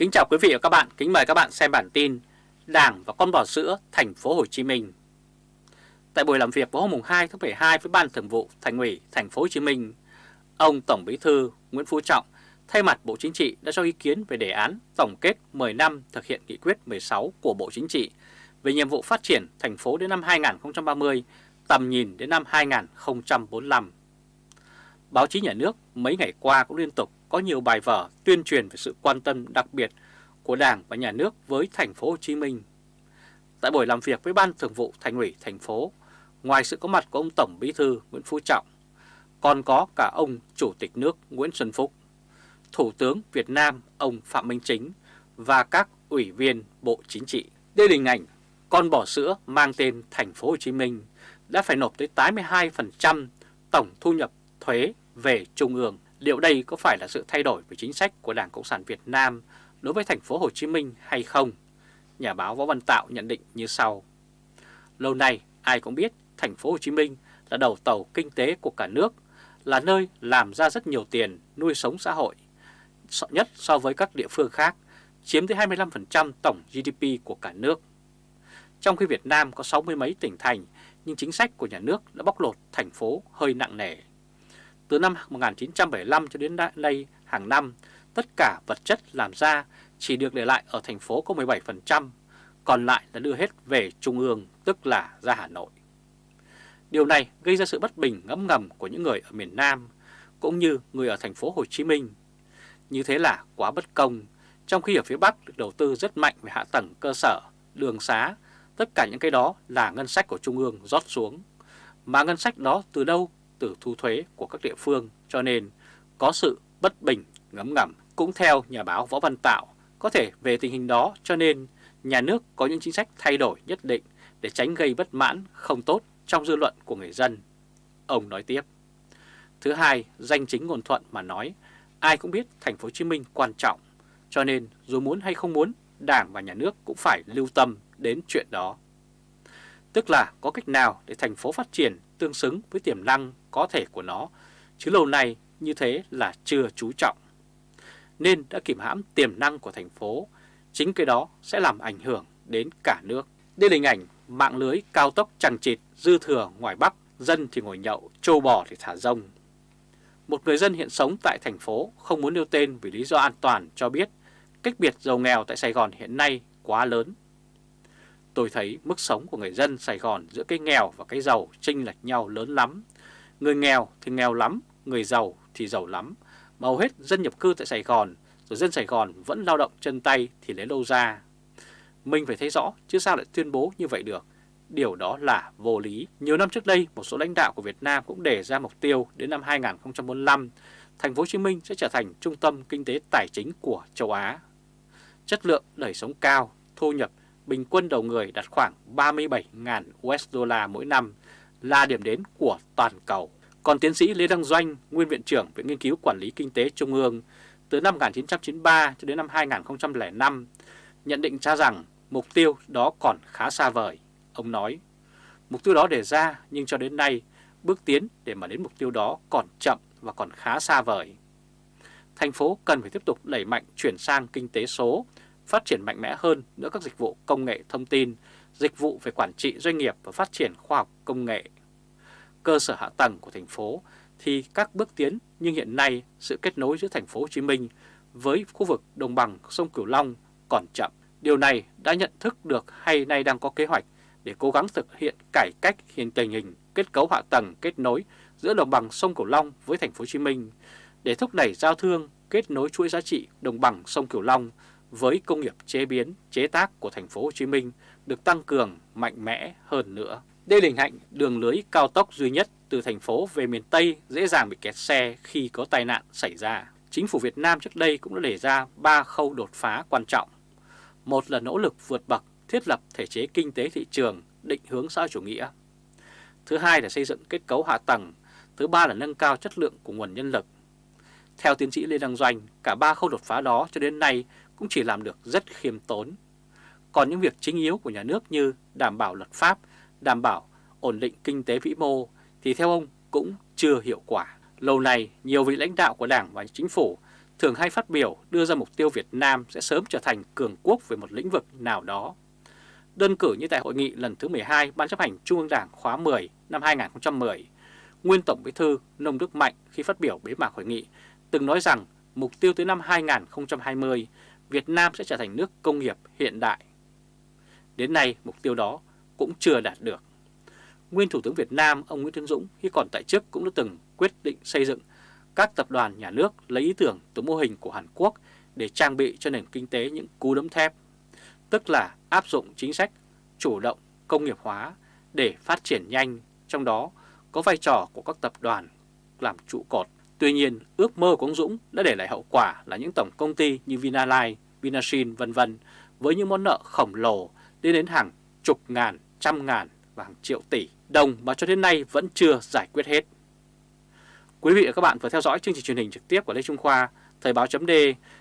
Kính chào quý vị và các bạn, kính mời các bạn xem bản tin Đảng và con bò sữa thành phố Hồ Chí Minh. Tại buổi làm việc vào hôm 2 tháng 12 với Ban Thường vụ Thành ủy thành phố Hồ Chí Minh, ông Tổng Bí thư Nguyễn Phú Trọng thay mặt Bộ Chính trị đã cho ý kiến về đề án tổng kết 10 năm thực hiện nghị quyết 16 của Bộ Chính trị về nhiệm vụ phát triển thành phố đến năm 2030, tầm nhìn đến năm 2045. Báo chí nhà nước mấy ngày qua cũng liên tục có nhiều bài vở tuyên truyền về sự quan tâm đặc biệt của Đảng và Nhà nước với thành phố Hồ Chí Minh. Tại buổi làm việc với Ban Thường vụ Thành ủy thành phố, ngoài sự có mặt của ông Tổng Bí thư Nguyễn Phú Trọng, còn có cả ông Chủ tịch nước Nguyễn Xuân Phúc, Thủ tướng Việt Nam ông Phạm Minh Chính và các ủy viên Bộ Chính trị. Đây là hình ảnh con bò sữa mang tên thành phố Hồ Chí Minh đã phải nộp tới 82% tổng thu nhập thuế về trung ương. Liệu đây có phải là sự thay đổi về chính sách của Đảng Cộng sản Việt Nam đối với thành phố Hồ Chí Minh hay không? Nhà báo Võ Văn Tạo nhận định như sau. Lâu nay ai cũng biết thành phố Hồ Chí Minh là đầu tàu kinh tế của cả nước, là nơi làm ra rất nhiều tiền nuôi sống xã hội, nhất so với các địa phương khác, chiếm tới 25% tổng GDP của cả nước. Trong khi Việt Nam có 60 mấy tỉnh thành, nhưng chính sách của nhà nước đã bóc lột thành phố hơi nặng nề. Từ năm 1975 cho đến nay hàng năm, tất cả vật chất làm ra chỉ được để lại ở thành phố có 17%, còn lại là đưa hết về Trung ương, tức là ra Hà Nội. Điều này gây ra sự bất bình ngấm ngầm của những người ở miền Nam, cũng như người ở thành phố Hồ Chí Minh. Như thế là quá bất công, trong khi ở phía Bắc được đầu tư rất mạnh về hạ tầng cơ sở, đường xá, tất cả những cái đó là ngân sách của Trung ương rót xuống. Mà ngân sách đó từ đâu từ thu thuế của các địa phương cho nên có sự bất bình ngấm ngầm. Cũng theo nhà báo Võ Văn Tạo, có thể về tình hình đó cho nên nhà nước có những chính sách thay đổi nhất định để tránh gây bất mãn không tốt trong dư luận của người dân. Ông nói tiếp. Thứ hai, danh chính ngôn thuận mà nói, ai cũng biết thành phố Hồ Chí Minh quan trọng, cho nên dù muốn hay không muốn, Đảng và nhà nước cũng phải lưu tâm đến chuyện đó. Tức là có cách nào để thành phố phát triển tương xứng với tiềm năng có thể của nó, chứ lâu nay như thế là chưa chú trọng. Nên đã kìm hãm tiềm năng của thành phố, chính cái đó sẽ làm ảnh hưởng đến cả nước. Đây là hình ảnh mạng lưới cao tốc chẳng chịt dư thừa ngoài Bắc, dân thì ngồi nhậu, trâu bò thì thả rông. Một người dân hiện sống tại thành phố không muốn nêu tên vì lý do an toàn cho biết cách biệt giàu nghèo tại Sài Gòn hiện nay quá lớn. Tôi thấy mức sống của người dân Sài Gòn giữa cái nghèo và cái giàu chênh lệch nhau lớn lắm. Người nghèo thì nghèo lắm, người giàu thì giàu lắm. Mà hầu hết dân nhập cư tại Sài Gòn, rồi dân Sài Gòn vẫn lao động chân tay thì lấy đâu ra. Mình phải thấy rõ, chứ sao lại tuyên bố như vậy được. Điều đó là vô lý. Nhiều năm trước đây, một số lãnh đạo của Việt Nam cũng đề ra mục tiêu đến năm 2045, thành phố Hồ Chí Minh sẽ trở thành trung tâm kinh tế tài chính của châu Á. Chất lượng đời sống cao, thu nhập bình quân đầu người đạt khoảng 37.000 USD mỗi năm là điểm đến của toàn cầu. Còn tiến sĩ Lê Đăng Doanh, nguyên viện trưởng Viện Nghiên cứu Quản lý Kinh tế Trung ương từ năm 1993 cho đến năm 2005 nhận định ra rằng mục tiêu đó còn khá xa vời. Ông nói, mục tiêu đó đề ra nhưng cho đến nay bước tiến để mà đến mục tiêu đó còn chậm và còn khá xa vời. Thành phố cần phải tiếp tục đẩy mạnh chuyển sang kinh tế số, phát triển mạnh mẽ hơn nữa các dịch vụ công nghệ thông tin, dịch vụ về quản trị doanh nghiệp và phát triển khoa học công nghệ. Cơ sở hạ tầng của thành phố thì các bước tiến nhưng hiện nay sự kết nối giữa thành phố Hồ Chí Minh với khu vực đồng bằng sông Cửu Long còn chậm. Điều này đã nhận thức được hay nay đang có kế hoạch để cố gắng thực hiện cải cách hiện tình hình kết cấu hạ tầng kết nối giữa đồng bằng sông Cửu Long với thành phố Hồ Chí Minh để thúc đẩy giao thương kết nối chuỗi giá trị đồng bằng sông Cửu Long với công nghiệp chế biến, chế tác của thành phố Hồ Chí Minh được tăng cường mạnh mẽ hơn nữa. Đây là hình ảnh đường lưới cao tốc duy nhất từ thành phố về miền Tây dễ dàng bị kẹt xe khi có tai nạn xảy ra. Chính phủ Việt Nam trước đây cũng đã đề ra 3 khâu đột phá quan trọng. Một là nỗ lực vượt bậc thiết lập thể chế kinh tế thị trường định hướng xã chủ nghĩa. Thứ hai là xây dựng kết cấu hạ tầng. Thứ ba là nâng cao chất lượng của nguồn nhân lực. Theo tiến sĩ Lê Đăng Doanh, cả ba khâu đột phá đó cho đến nay cũng chỉ làm được rất khiêm tốn. Còn những việc chính yếu của nhà nước như đảm bảo luật pháp, đảm bảo ổn định kinh tế vĩ mô thì theo ông cũng chưa hiệu quả. Lâu nay, nhiều vị lãnh đạo của Đảng và Chính phủ thường hay phát biểu đưa ra mục tiêu Việt Nam sẽ sớm trở thành cường quốc về một lĩnh vực nào đó. Đơn cử như tại hội nghị lần thứ 12 Ban chấp hành Trung ương Đảng khóa 10 năm 2010, nguyên Tổng Bí thư Nông Đức Mạnh khi phát biểu bế mạc hội nghị từng nói rằng mục tiêu tới năm 2020 Việt Nam sẽ trở thành nước công nghiệp hiện đại. Đến nay mục tiêu đó cũng chưa đạt được. Nguyên Thủ tướng Việt Nam ông Nguyễn Tấn Dũng khi còn tại chức cũng đã từng quyết định xây dựng các tập đoàn nhà nước lấy ý tưởng từ mô hình của Hàn Quốc để trang bị cho nền kinh tế những cú đấm thép, tức là áp dụng chính sách chủ động công nghiệp hóa để phát triển nhanh, trong đó có vai trò của các tập đoàn làm trụ cột. Tuy nhiên, ước mơ của ông Dũng đã để lại hậu quả là những tổng công ty như Vinalines, Vinashin vân vân với những món nợ khổng lồ lên đến hàng chục ngàn, trăm ngàn và hàng triệu tỷ đồng mà cho đến nay vẫn chưa giải quyết hết. Quý vị và các bạn vừa theo dõi chương trình truyền hình trực tiếp của Lê Trung Khoa, Thời báo chấm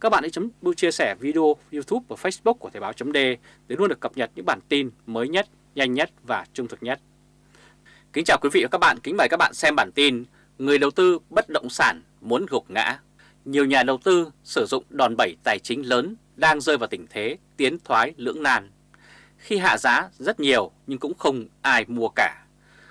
Các bạn hãy chấm chia sẻ video YouTube và Facebook của Thời báo chấm để luôn được cập nhật những bản tin mới nhất, nhanh nhất và trung thực nhất. Kính chào quý vị và các bạn, kính mời các bạn xem bản tin Người đầu tư bất động sản muốn gục ngã. Nhiều nhà đầu tư sử dụng đòn bẩy tài chính lớn đang rơi vào tình thế tiến thoái lưỡng nan. Khi hạ giá rất nhiều nhưng cũng không ai mua cả.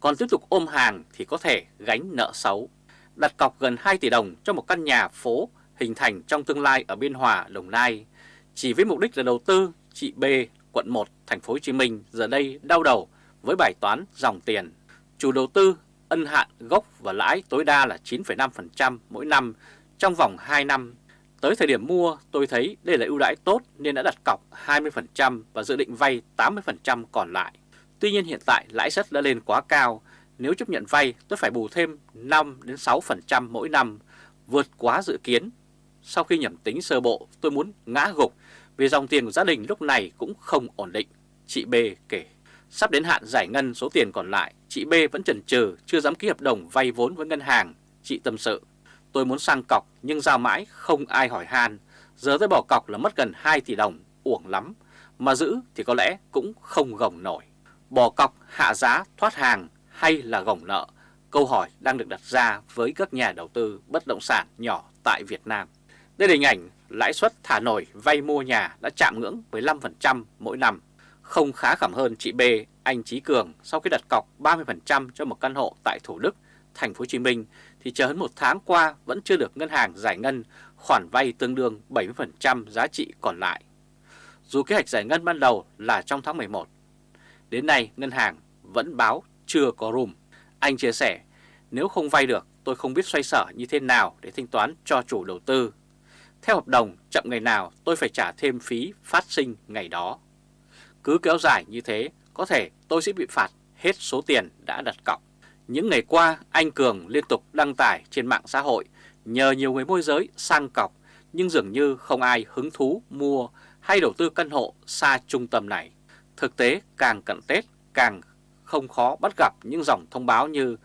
Còn tiếp tục ôm hàng thì có thể gánh nợ xấu đặt cọc gần 2 tỷ đồng cho một căn nhà phố hình thành trong tương lai ở Biên Hòa, Đồng Nai. Chỉ với mục đích là đầu tư, chị B, quận 1, thành phố Hồ Chí Minh giờ đây đau đầu với bài toán dòng tiền. Chủ đầu tư ân hạn gốc và lãi tối đa là 9,5% mỗi năm trong vòng 2 năm. Tới thời điểm mua, tôi thấy đây là ưu đãi tốt nên đã đặt cọc 20% và dự định vay 80% còn lại. Tuy nhiên hiện tại lãi suất đã lên quá cao nếu chấp nhận vay tôi phải bù thêm 5-6% mỗi năm, vượt quá dự kiến. Sau khi nhẩm tính sơ bộ tôi muốn ngã gục vì dòng tiền của gia đình lúc này cũng không ổn định, chị B kể. Sắp đến hạn giải ngân số tiền còn lại, chị B vẫn chần chừ chưa dám ký hợp đồng vay vốn với ngân hàng, chị tâm sự. Tôi muốn sang cọc nhưng giao mãi không ai hỏi han, giờ tôi bỏ cọc là mất gần 2 tỷ đồng, uổng lắm, mà giữ thì có lẽ cũng không gồng nổi. Bỏ cọc hạ giá thoát hàng hay là gồng nợ? Câu hỏi đang được đặt ra với các nhà đầu tư bất động sản nhỏ tại Việt Nam. Đây là hình ảnh lãi suất thả nổi vay mua nhà đã chạm ngưỡng 15% mỗi năm. Không khá khẩm hơn chị B, anh Chí Cường sau khi đặt cọc 30% cho một căn hộ tại Thủ Đức, thành phố Hồ Chí Minh thì chờ hơn một tháng qua vẫn chưa được ngân hàng giải ngân khoản vay tương đương 70% giá trị còn lại. Dù kế hoạch giải ngân ban đầu là trong tháng 11, đến nay ngân hàng vẫn báo chưa có room. Anh chia sẻ, nếu không vay được tôi không biết xoay sở như thế nào để thanh toán cho chủ đầu tư. Theo hợp đồng, chậm ngày nào tôi phải trả thêm phí phát sinh ngày đó. Cứ kéo dài như thế, có thể tôi sẽ bị phạt hết số tiền đã đặt cọc. Những ngày qua, anh Cường liên tục đăng tải trên mạng xã hội nhờ nhiều người môi giới sang cọc, nhưng dường như không ai hứng thú mua hay đầu tư căn hộ xa trung tâm này. Thực tế, càng cận Tết, càng không khó bắt gặp những dòng thông báo như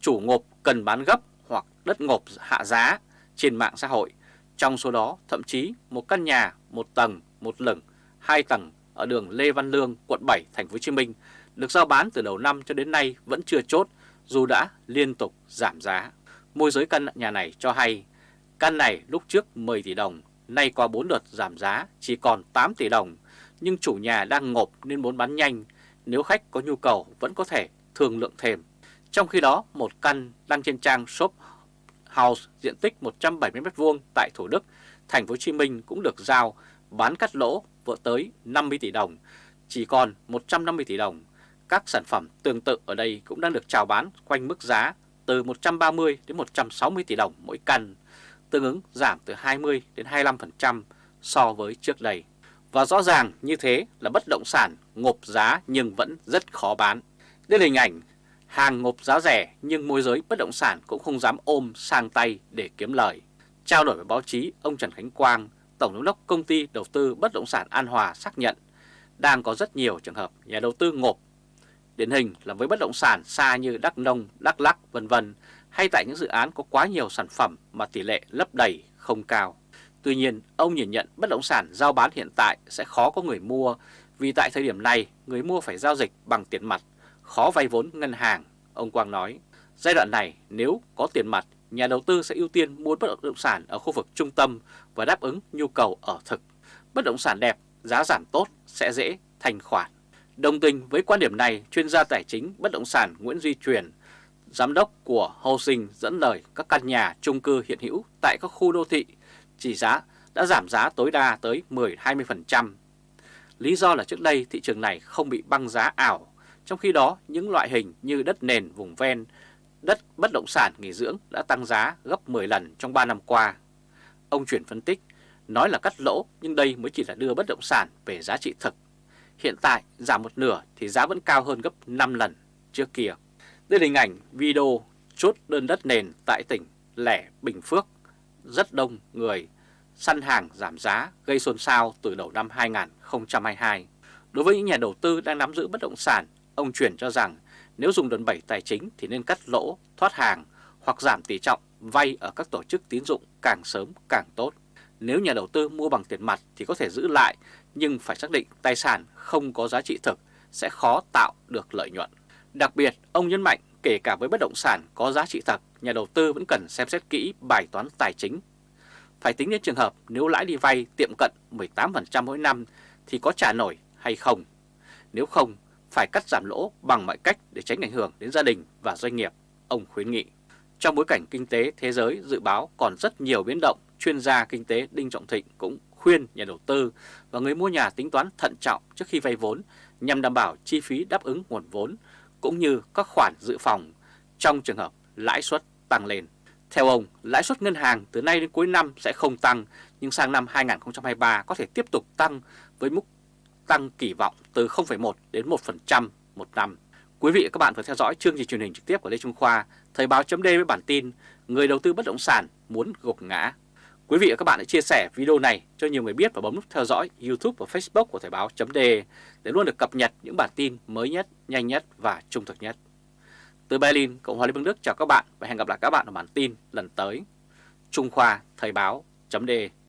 chủ ngộp cần bán gấp hoặc đất ngộp hạ giá trên mạng xã hội. Trong số đó, thậm chí một căn nhà một tầng, một lửng, hai tầng ở đường Lê Văn Lương, quận 7, thành phố Hồ Chí Minh được giao bán từ đầu năm cho đến nay vẫn chưa chốt dù đã liên tục giảm giá. Môi giới căn nhà này cho hay căn này lúc trước 10 tỷ đồng, nay qua 4 đợt giảm giá chỉ còn 8 tỷ đồng, nhưng chủ nhà đang ngộp nên muốn bán nhanh nếu khách có nhu cầu vẫn có thể thương lượng thêm. Trong khi đó, một căn đăng trên trang shop house diện tích 170m2 tại Thủ Đức, thành phố Hồ Chí Minh cũng được giao bán cắt lỗ vỡ tới 50 tỷ đồng, chỉ còn 150 tỷ đồng. Các sản phẩm tương tự ở đây cũng đang được chào bán quanh mức giá từ 130 đến 160 tỷ đồng mỗi căn, tương ứng giảm từ 20 đến 25% so với trước đây. Và rõ ràng như thế là bất động sản ngộp giá nhưng vẫn rất khó bán. Đây là hình ảnh hàng ngộp giá rẻ nhưng môi giới bất động sản cũng không dám ôm sang tay để kiếm lời. Trao đổi với báo chí, ông Trần Khánh Quang, Tổng giám đốc công ty đầu tư bất động sản An Hòa xác nhận đang có rất nhiều trường hợp nhà đầu tư ngộp. Điển hình là với bất động sản xa như Đắk Nông, Đắk Lắc vân vân hay tại những dự án có quá nhiều sản phẩm mà tỷ lệ lấp đầy không cao. Tuy nhiên, ông nhìn nhận bất động sản giao bán hiện tại sẽ khó có người mua vì tại thời điểm này người mua phải giao dịch bằng tiền mặt, khó vay vốn ngân hàng. Ông Quang nói, giai đoạn này nếu có tiền mặt nhà đầu tư sẽ ưu tiên mua bất động sản ở khu vực trung tâm và đáp ứng nhu cầu ở thực. Bất động sản đẹp, giá giảm tốt sẽ dễ thành khoản. Đồng tình với quan điểm này, chuyên gia tài chính bất động sản Nguyễn Duy Truyền, giám đốc của Housing dẫn lời các căn nhà chung cư hiện hữu tại các khu đô thị chỉ giá đã giảm giá tối đa tới 10-20%. Lý do là trước đây thị trường này không bị băng giá ảo, trong khi đó những loại hình như đất nền vùng ven, đất bất động sản nghỉ dưỡng đã tăng giá gấp 10 lần trong 3 năm qua. Ông chuyển phân tích, nói là cắt lỗ nhưng đây mới chỉ là đưa bất động sản về giá trị thực. Hiện tại giảm một nửa thì giá vẫn cao hơn gấp 5 lần trước kia. Đây là hình ảnh video chốt đơn đất nền tại tỉnh Lẻ Bình Phước. Rất đông người săn hàng giảm giá gây xôn xao từ đầu năm 2022. Đối với những nhà đầu tư đang nắm giữ bất động sản, ông chuyển cho rằng nếu dùng đòn bẩy tài chính thì nên cắt lỗ, thoát hàng hoặc giảm tỷ trọng vay ở các tổ chức tín dụng càng sớm càng tốt. Nếu nhà đầu tư mua bằng tiền mặt thì có thể giữ lại nhưng phải xác định tài sản không có giá trị thực sẽ khó tạo được lợi nhuận. Đặc biệt, ông nhấn mạnh kể cả với bất động sản có giá trị thật, nhà đầu tư vẫn cần xem xét kỹ bài toán tài chính. Phải tính đến trường hợp nếu lãi đi vay tiệm cận 18% mỗi năm thì có trả nổi hay không. Nếu không, phải cắt giảm lỗ bằng mọi cách để tránh ảnh hưởng đến gia đình và doanh nghiệp, ông khuyến nghị. Trong bối cảnh kinh tế thế giới dự báo còn rất nhiều biến động, chuyên gia kinh tế Đinh Trọng Thịnh cũng khuyên nhà đầu tư và người mua nhà tính toán thận trọng trước khi vay vốn nhằm đảm bảo chi phí đáp ứng nguồn vốn cũng như các khoản dự phòng trong trường hợp lãi suất tăng lên. Theo ông, lãi suất ngân hàng từ nay đến cuối năm sẽ không tăng, nhưng sang năm 2023 có thể tiếp tục tăng với mức tăng kỳ vọng từ 0,1 đến 1% một năm. Quý vị và các bạn vừa theo dõi chương trình truyền hình trực tiếp của Lê Trung Khoa, Thời báo chấm với bản tin Người đầu tư bất động sản muốn gục ngã. Quý vị và các bạn hãy chia sẻ video này cho nhiều người biết và bấm nút theo dõi YouTube và Facebook của Thời báo chấm để luôn được cập nhật những bản tin mới nhất, nhanh nhất và trung thực nhất. Từ Berlin, Cộng hòa Liên bang Đức chào các bạn và hẹn gặp lại các bạn ở bản tin lần tới. Trung Khoa Thời báo chấm